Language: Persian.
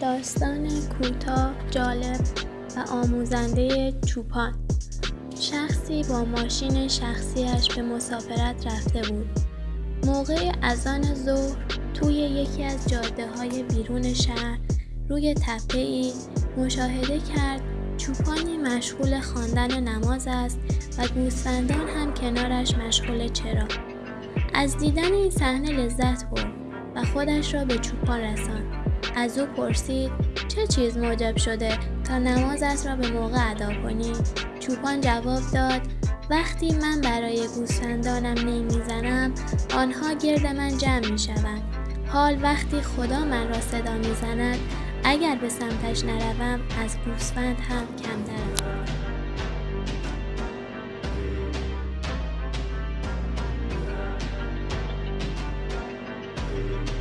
داستان کوتاه جالب و آموزنده چوپان. شخصی با ماشین شخصیش به مسافرت رفته بود. موقع اذان ظهر توی یکی از جاده های بیرون شهر روی تپه ای مشاهده کرد چوپانی مشغول خواندن نماز است و گوسفندان هم کنارش مشغول چرا. از دیدن این صحنه لذت برد و خودش را به چوپان رساند. از او پرسید چه چیز موجب شده تا نمازت را به موقع ادا کنی چوپان جواب داد وقتی من برای گوسفندانم نمی‌زنم آنها گرد من جمع می‌شوند حال وقتی خدا من را صدا می‌زند اگر به سمتش نروم از گوسفند هم کمترم Thank.